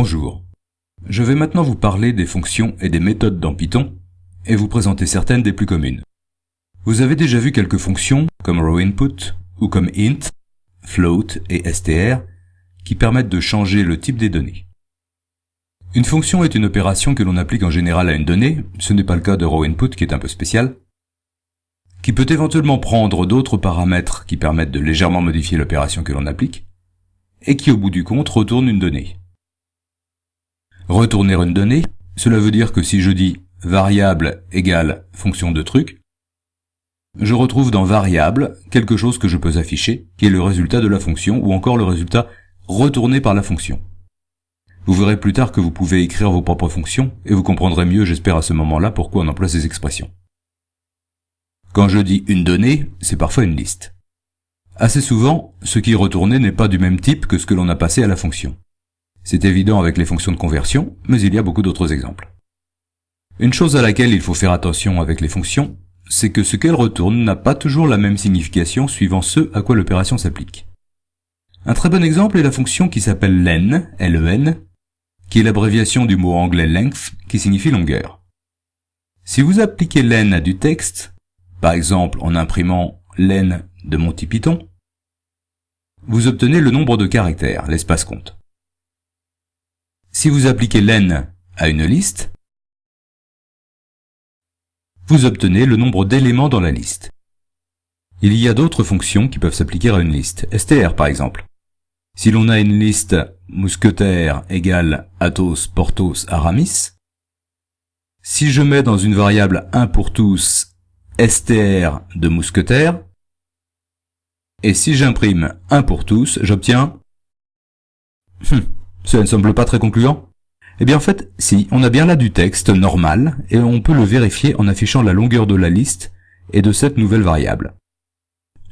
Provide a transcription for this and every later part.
Bonjour. Je vais maintenant vous parler des fonctions et des méthodes dans Python et vous présenter certaines des plus communes. Vous avez déjà vu quelques fonctions comme rowInput ou comme int, float et str qui permettent de changer le type des données. Une fonction est une opération que l'on applique en général à une donnée, ce n'est pas le cas de rowInput qui est un peu spécial, qui peut éventuellement prendre d'autres paramètres qui permettent de légèrement modifier l'opération que l'on applique, et qui au bout du compte retourne une donnée. Retourner une donnée, cela veut dire que si je dis variable égale fonction de truc, je retrouve dans variable quelque chose que je peux afficher, qui est le résultat de la fonction, ou encore le résultat retourné par la fonction. Vous verrez plus tard que vous pouvez écrire vos propres fonctions, et vous comprendrez mieux, j'espère à ce moment-là, pourquoi on emploie ces expressions. Quand je dis une donnée, c'est parfois une liste. Assez souvent, ce qui est retourné n'est pas du même type que ce que l'on a passé à la fonction. C'est évident avec les fonctions de conversion, mais il y a beaucoup d'autres exemples. Une chose à laquelle il faut faire attention avec les fonctions, c'est que ce qu'elles retournent n'a pas toujours la même signification suivant ce à quoi l'opération s'applique. Un très bon exemple est la fonction qui s'appelle len, len, qui est l'abréviation du mot anglais length, qui signifie longueur. Si vous appliquez len à du texte, par exemple en imprimant len de Monty Python, vous obtenez le nombre de caractères, l'espace compte. Si vous appliquez len à une liste, vous obtenez le nombre d'éléments dans la liste. Il y a d'autres fonctions qui peuvent s'appliquer à une liste, str par exemple. Si l'on a une liste mousquetaire égale Athos, Porthos, Aramis, si je mets dans une variable 1 pour tous str de mousquetaire, et si j'imprime 1 pour tous, j'obtiens... Hum, cela ne semble pas très concluant Eh bien en fait, si, on a bien là du texte normal, et on peut le vérifier en affichant la longueur de la liste et de cette nouvelle variable.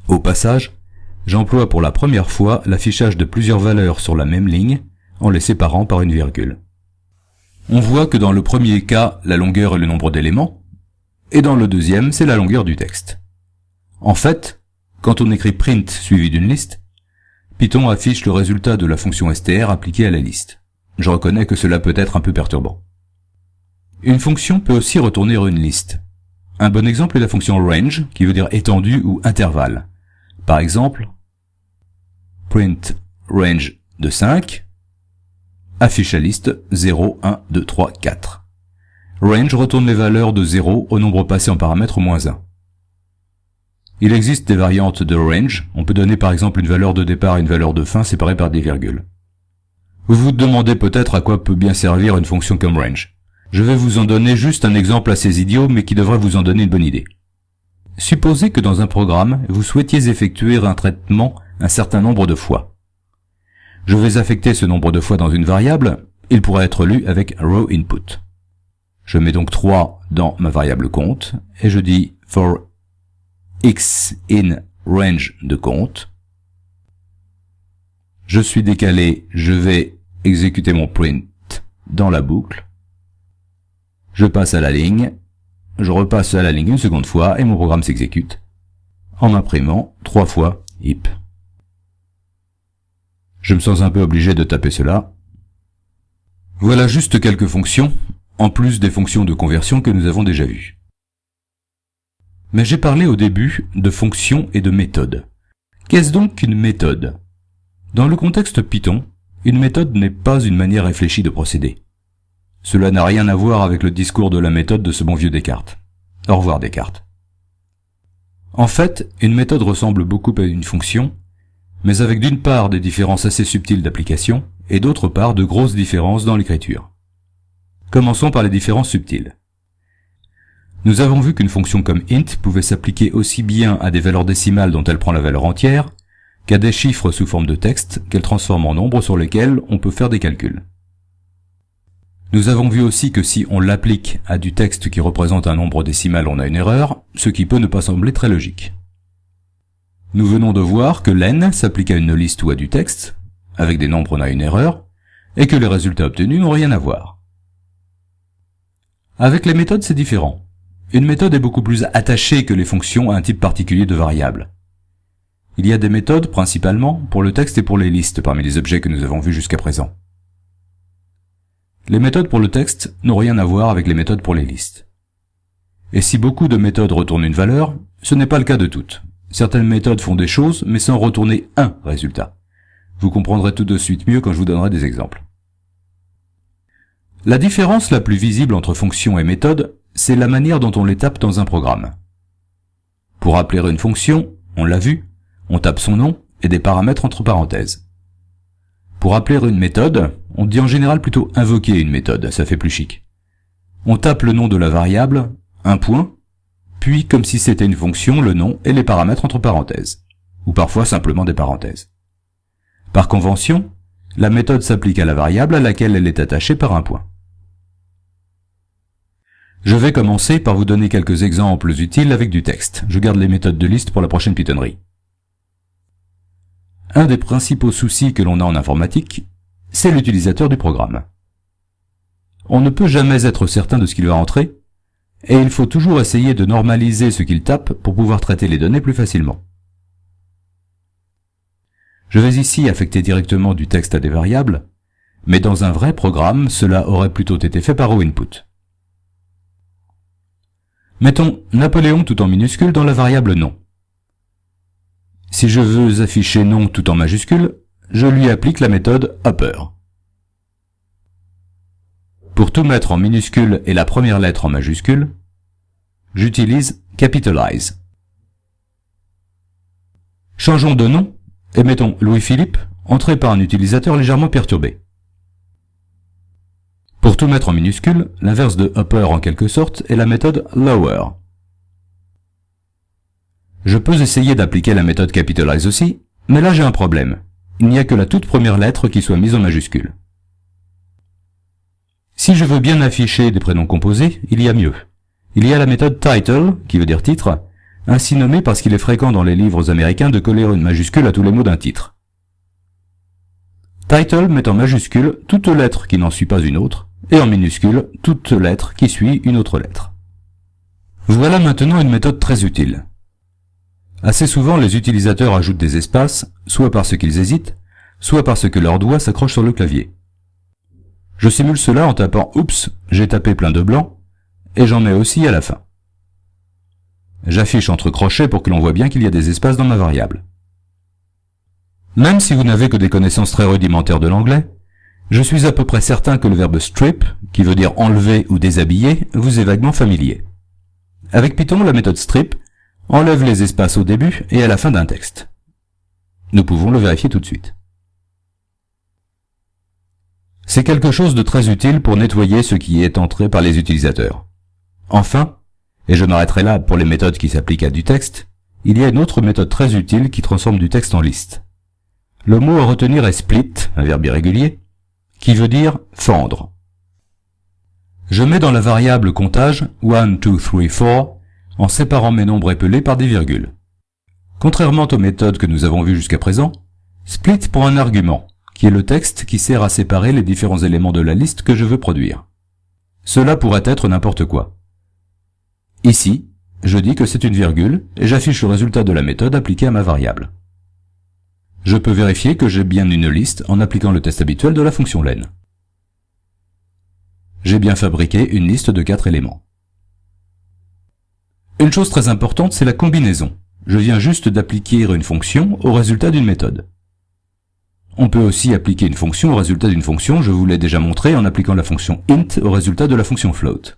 Au passage, j'emploie pour la première fois l'affichage de plusieurs valeurs sur la même ligne, en les séparant par une virgule. On voit que dans le premier cas, la longueur est le nombre d'éléments, et dans le deuxième, c'est la longueur du texte. En fait, quand on écrit print suivi d'une liste, Python affiche le résultat de la fonction str appliquée à la liste. Je reconnais que cela peut être un peu perturbant. Une fonction peut aussi retourner une liste. Un bon exemple est la fonction range, qui veut dire étendue ou intervalle. Par exemple, print range de 5, affiche la liste 0, 1, 2, 3, 4. Range retourne les valeurs de 0 au nombre passé en paramètre moins 1. Il existe des variantes de range, on peut donner par exemple une valeur de départ et une valeur de fin séparées par des virgules. Vous vous demandez peut-être à quoi peut bien servir une fonction comme range. Je vais vous en donner juste un exemple assez idiot mais qui devrait vous en donner une bonne idée. Supposez que dans un programme, vous souhaitiez effectuer un traitement un certain nombre de fois. Je vais affecter ce nombre de fois dans une variable, il pourrait être lu avec row input. Je mets donc 3 dans ma variable compte, et je dis for x in range de compte. Je suis décalé, je vais exécuter mon print dans la boucle. Je passe à la ligne, je repasse à la ligne une seconde fois et mon programme s'exécute en imprimant trois fois hip. Je me sens un peu obligé de taper cela. Voilà juste quelques fonctions en plus des fonctions de conversion que nous avons déjà vues. Mais j'ai parlé au début de fonctions et de méthodes. Qu'est-ce donc qu'une méthode? Dans le contexte Python, une méthode n'est pas une manière réfléchie de procéder. Cela n'a rien à voir avec le discours de la méthode de ce bon vieux Descartes. Au revoir Descartes. En fait, une méthode ressemble beaucoup à une fonction, mais avec d'une part des différences assez subtiles d'application, et d'autre part de grosses différences dans l'écriture. Commençons par les différences subtiles. Nous avons vu qu'une fonction comme int pouvait s'appliquer aussi bien à des valeurs décimales dont elle prend la valeur entière, qu'à des chiffres sous forme de texte qu'elle transforme en nombres sur lesquels on peut faire des calculs. Nous avons vu aussi que si on l'applique à du texte qui représente un nombre décimal, on a une erreur, ce qui peut ne pas sembler très logique. Nous venons de voir que len s'applique à une liste ou à du texte, avec des nombres on a une erreur, et que les résultats obtenus n'ont rien à voir. Avec les méthodes, c'est différent. Une méthode est beaucoup plus attachée que les fonctions à un type particulier de variable. Il y a des méthodes, principalement, pour le texte et pour les listes parmi les objets que nous avons vus jusqu'à présent. Les méthodes pour le texte n'ont rien à voir avec les méthodes pour les listes. Et si beaucoup de méthodes retournent une valeur, ce n'est pas le cas de toutes. Certaines méthodes font des choses, mais sans retourner un résultat. Vous comprendrez tout de suite mieux quand je vous donnerai des exemples. La différence la plus visible entre fonction et méthode, c'est la manière dont on les tape dans un programme. Pour appeler une fonction, on l'a vu, on tape son nom et des paramètres entre parenthèses. Pour appeler une méthode, on dit en général plutôt invoquer une méthode, ça fait plus chic. On tape le nom de la variable, un point, puis comme si c'était une fonction, le nom et les paramètres entre parenthèses, ou parfois simplement des parenthèses. Par convention, la méthode s'applique à la variable à laquelle elle est attachée par un point. Je vais commencer par vous donner quelques exemples utiles avec du texte. Je garde les méthodes de liste pour la prochaine pitonnerie. Un des principaux soucis que l'on a en informatique, c'est l'utilisateur du programme. On ne peut jamais être certain de ce qu'il va entrer, et il faut toujours essayer de normaliser ce qu'il tape pour pouvoir traiter les données plus facilement. Je vais ici affecter directement du texte à des variables, mais dans un vrai programme, cela aurait plutôt été fait par input. Mettons Napoléon tout en minuscule dans la variable nom. Si je veux afficher nom tout en majuscule, je lui applique la méthode upper. Pour tout mettre en minuscule et la première lettre en majuscule, j'utilise capitalize. Changeons de nom et mettons Louis-Philippe, entré par un utilisateur légèrement perturbé. Pour tout mettre en minuscule, l'inverse de upper en quelque sorte est la méthode lower. Je peux essayer d'appliquer la méthode capitalize aussi, mais là j'ai un problème. Il n'y a que la toute première lettre qui soit mise en majuscule. Si je veux bien afficher des prénoms composés, il y a mieux. Il y a la méthode title, qui veut dire titre, ainsi nommé parce qu'il est fréquent dans les livres américains de coller une majuscule à tous les mots d'un titre. Title met en majuscule toute lettre qui n'en suit pas une autre, et en minuscule toute lettre qui suit une autre lettre. Voilà maintenant une méthode très utile. Assez souvent, les utilisateurs ajoutent des espaces, soit parce qu'ils hésitent, soit parce que leurs doigts s'accrochent sur le clavier. Je simule cela en tapant « Oups, j'ai tapé plein de blanc » et j'en mets aussi à la fin. J'affiche entre crochets pour que l'on voit bien qu'il y a des espaces dans ma variable. Même si vous n'avez que des connaissances très rudimentaires de l'anglais, je suis à peu près certain que le verbe strip, qui veut dire enlever ou déshabiller, vous est vaguement familier. Avec Python, la méthode strip enlève les espaces au début et à la fin d'un texte. Nous pouvons le vérifier tout de suite. C'est quelque chose de très utile pour nettoyer ce qui est entré par les utilisateurs. Enfin, et je m'arrêterai là pour les méthodes qui s'appliquent à du texte, il y a une autre méthode très utile qui transforme du texte en liste. Le mot à retenir est split, un verbe irrégulier, qui veut dire fendre. Je mets dans la variable comptage 1, 2, 3, 4 en séparant mes nombres épelés par des virgules. Contrairement aux méthodes que nous avons vues jusqu'à présent, split prend un argument, qui est le texte qui sert à séparer les différents éléments de la liste que je veux produire. Cela pourrait être n'importe quoi. Ici, je dis que c'est une virgule et j'affiche le résultat de la méthode appliquée à ma variable. Je peux vérifier que j'ai bien une liste en appliquant le test habituel de la fonction len. J'ai bien fabriqué une liste de quatre éléments. Une chose très importante, c'est la combinaison. Je viens juste d'appliquer une fonction au résultat d'une méthode. On peut aussi appliquer une fonction au résultat d'une fonction, je vous l'ai déjà montré en appliquant la fonction int au résultat de la fonction float.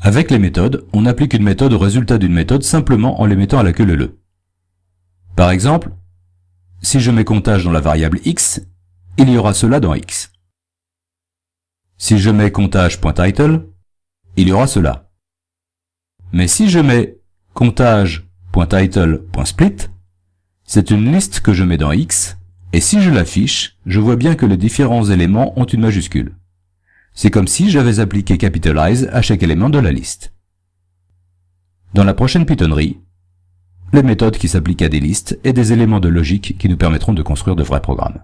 Avec les méthodes, on applique une méthode au résultat d'une méthode simplement en les mettant à la queue leu. Par exemple, si je mets comptage dans la variable x, il y aura cela dans x. Si je mets comptage.title, il y aura cela. Mais si je mets comptage.title.split, c'est une liste que je mets dans X, et si je l'affiche, je vois bien que les différents éléments ont une majuscule. C'est comme si j'avais appliqué capitalize à chaque élément de la liste. Dans la prochaine pitonnerie, les méthodes qui s'appliquent à des listes et des éléments de logique qui nous permettront de construire de vrais programmes.